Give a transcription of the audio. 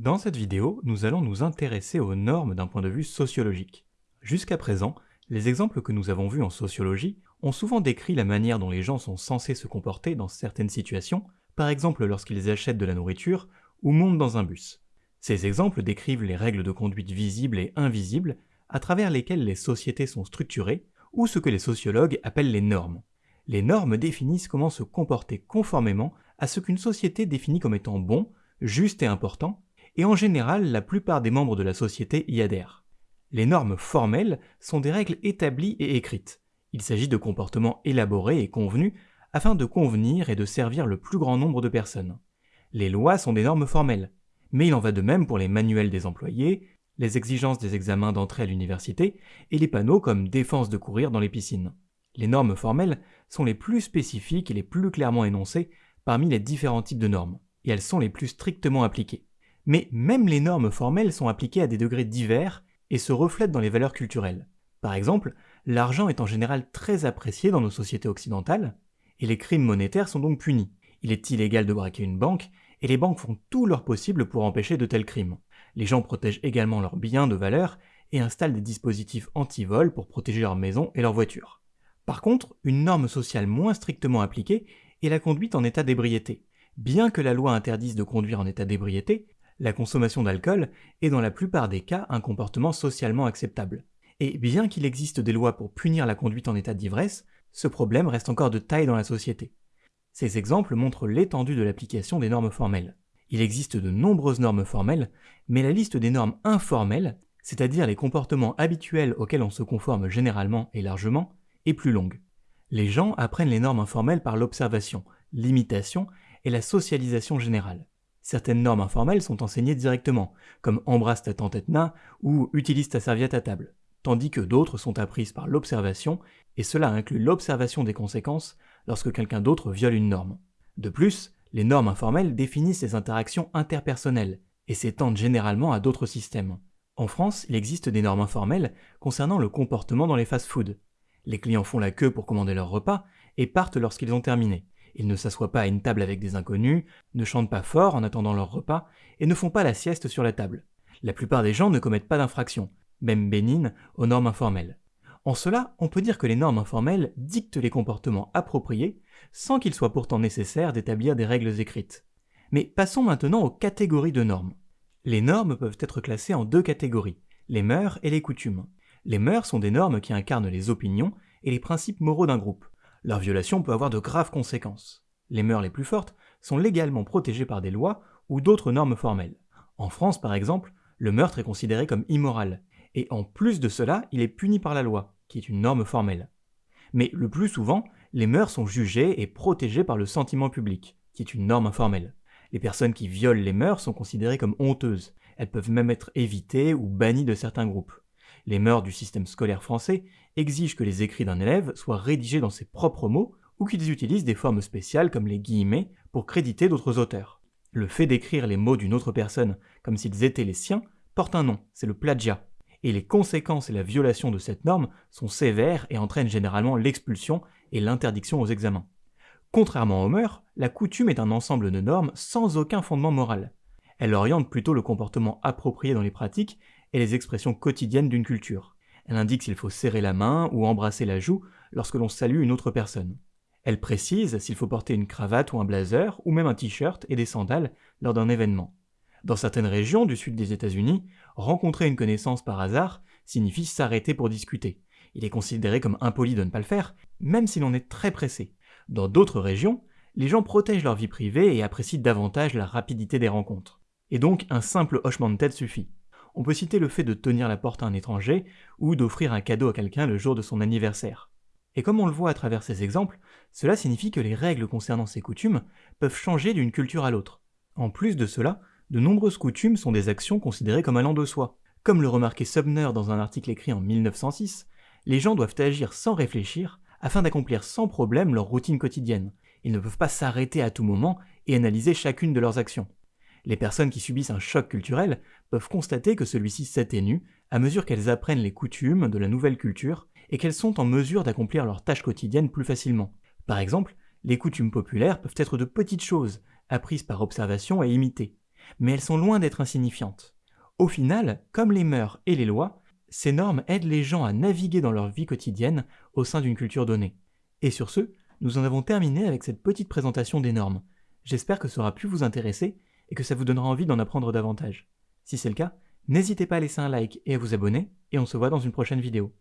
Dans cette vidéo, nous allons nous intéresser aux normes d'un point de vue sociologique. Jusqu'à présent, les exemples que nous avons vus en sociologie ont souvent décrit la manière dont les gens sont censés se comporter dans certaines situations, par exemple lorsqu'ils achètent de la nourriture ou montent dans un bus. Ces exemples décrivent les règles de conduite visibles et invisibles à travers lesquelles les sociétés sont structurées, ou ce que les sociologues appellent les normes. Les normes définissent comment se comporter conformément à ce qu'une société définit comme étant bon, juste et important, et en général la plupart des membres de la société y adhèrent. Les normes formelles sont des règles établies et écrites. Il s'agit de comportements élaborés et convenus afin de convenir et de servir le plus grand nombre de personnes. Les lois sont des normes formelles, mais il en va de même pour les manuels des employés, les exigences des examens d'entrée à l'université et les panneaux comme défense de courir dans les piscines. Les normes formelles sont les plus spécifiques et les plus clairement énoncées parmi les différents types de normes, et elles sont les plus strictement appliquées. Mais même les normes formelles sont appliquées à des degrés divers et se reflètent dans les valeurs culturelles. Par exemple, l'argent est en général très apprécié dans nos sociétés occidentales, et les crimes monétaires sont donc punis. Il est illégal de braquer une banque, et les banques font tout leur possible pour empêcher de tels crimes. Les gens protègent également leurs biens de valeur et installent des dispositifs anti-vol pour protéger leur maison et leur voiture. Par contre, une norme sociale moins strictement appliquée est la conduite en état d'ébriété. Bien que la loi interdise de conduire en état d'ébriété, la consommation d'alcool est dans la plupart des cas un comportement socialement acceptable. Et bien qu'il existe des lois pour punir la conduite en état d'ivresse, ce problème reste encore de taille dans la société. Ces exemples montrent l'étendue de l'application des normes formelles. Il existe de nombreuses normes formelles, mais la liste des normes informelles, c'est-à-dire les comportements habituels auxquels on se conforme généralement et largement, est plus longue. Les gens apprennent les normes informelles par l'observation, l'imitation et la socialisation générale. Certaines normes informelles sont enseignées directement, comme embrasse ta tante Etna ou utilise ta serviette à table, tandis que d'autres sont apprises par l'observation, et cela inclut l'observation des conséquences lorsque quelqu'un d'autre viole une norme. De plus, les normes informelles définissent les interactions interpersonnelles et s'étendent généralement à d'autres systèmes. En France, il existe des normes informelles concernant le comportement dans les fast-foods. Les clients font la queue pour commander leur repas et partent lorsqu'ils ont terminé. Ils ne s'assoient pas à une table avec des inconnus, ne chantent pas fort en attendant leur repas et ne font pas la sieste sur la table. La plupart des gens ne commettent pas d'infractions, même bénignes, aux normes informelles. En cela, on peut dire que les normes informelles dictent les comportements appropriés, sans qu'il soit pourtant nécessaire d'établir des règles écrites. Mais passons maintenant aux catégories de normes. Les normes peuvent être classées en deux catégories, les mœurs et les coutumes. Les mœurs sont des normes qui incarnent les opinions et les principes moraux d'un groupe. Leur violation peut avoir de graves conséquences. Les mœurs les plus fortes sont légalement protégées par des lois ou d'autres normes formelles. En France, par exemple, le meurtre est considéré comme immoral, et en plus de cela, il est puni par la loi, qui est une norme formelle. Mais le plus souvent, les mœurs sont jugées et protégées par le sentiment public, qui est une norme informelle. Les personnes qui violent les mœurs sont considérées comme honteuses, elles peuvent même être évitées ou bannies de certains groupes. Les mœurs du système scolaire français exigent que les écrits d'un élève soient rédigés dans ses propres mots ou qu'ils utilisent des formes spéciales comme les guillemets pour créditer d'autres auteurs. Le fait d'écrire les mots d'une autre personne comme s'ils étaient les siens porte un nom, c'est le plagiat et les conséquences et la violation de cette norme sont sévères et entraînent généralement l'expulsion et l'interdiction aux examens. Contrairement aux mœurs, la coutume est un ensemble de normes sans aucun fondement moral. Elle oriente plutôt le comportement approprié dans les pratiques et les expressions quotidiennes d'une culture. Elle indique s'il faut serrer la main ou embrasser la joue lorsque l'on salue une autre personne. Elle précise s'il faut porter une cravate ou un blazer ou même un t-shirt et des sandales lors d'un événement. Dans certaines régions du sud des États-Unis, rencontrer une connaissance par hasard signifie s'arrêter pour discuter. Il est considéré comme impoli de ne pas le faire, même si l'on est très pressé. Dans d'autres régions, les gens protègent leur vie privée et apprécient davantage la rapidité des rencontres. Et donc un simple hochement de tête suffit. On peut citer le fait de tenir la porte à un étranger ou d'offrir un cadeau à quelqu'un le jour de son anniversaire. Et comme on le voit à travers ces exemples, cela signifie que les règles concernant ces coutumes peuvent changer d'une culture à l'autre. En plus de cela, de nombreuses coutumes sont des actions considérées comme allant de soi. Comme le remarquait Subner dans un article écrit en 1906, les gens doivent agir sans réfléchir afin d'accomplir sans problème leur routine quotidienne. Ils ne peuvent pas s'arrêter à tout moment et analyser chacune de leurs actions. Les personnes qui subissent un choc culturel peuvent constater que celui-ci s'atténue à mesure qu'elles apprennent les coutumes de la nouvelle culture et qu'elles sont en mesure d'accomplir leurs tâches quotidiennes plus facilement. Par exemple, les coutumes populaires peuvent être de petites choses, apprises par observation et imitées. mais elles sont loin d'être insignifiantes. Au final, comme les mœurs et les lois, ces normes aident les gens à naviguer dans leur vie quotidienne au sein d'une culture donnée. Et sur ce, nous en avons terminé avec cette petite présentation des normes. J'espère que ça aura pu vous intéresser et que ça vous donnera envie d'en apprendre davantage. Si c'est le cas, n'hésitez pas à laisser un like et à vous abonner, et on se voit dans une prochaine vidéo.